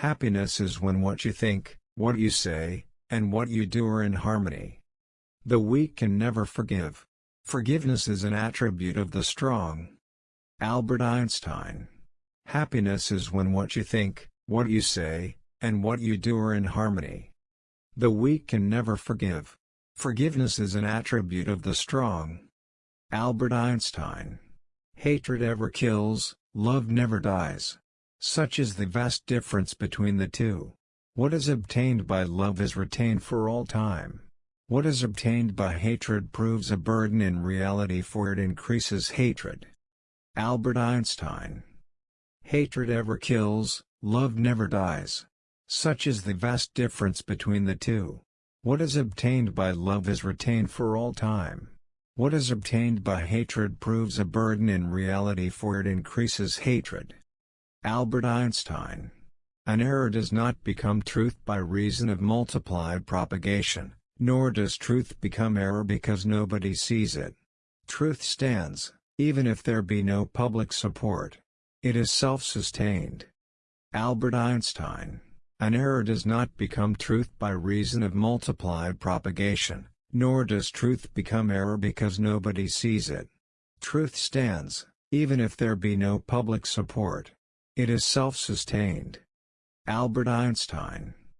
Happiness is when what you think, what you say, and what you do are in harmony. The weak can never forgive. Forgiveness is an attribute of the strong. Albert Einstein. Happiness is when what you think, what you say, and what you do are in harmony. The weak can never forgive. Forgiveness is an attribute of the strong. Albert Einstein. Hatred ever kills, love never dies. Such is the vast difference between the two. What is obtained by love is retained for all time. What is obtained by hatred proves a burden in reality for it increases hatred. Albert Einstein. Hatred ever kills, love never dies. Such is the vast difference between the two. What is obtained by love is retained for all time. What is obtained by hatred proves a burden in reality for it increases hatred. Albert Einstein. An error does not become truth by reason of multiplied propagation, nor does truth become error because nobody sees it. Truth stands, even if there be no public support. It is self-sustained. Albert Einstein. An error does not become truth by reason of multiplied propagation, nor does truth become error because nobody sees it. Truth stands, even if there be no public support. It is self-sustained. Albert Einstein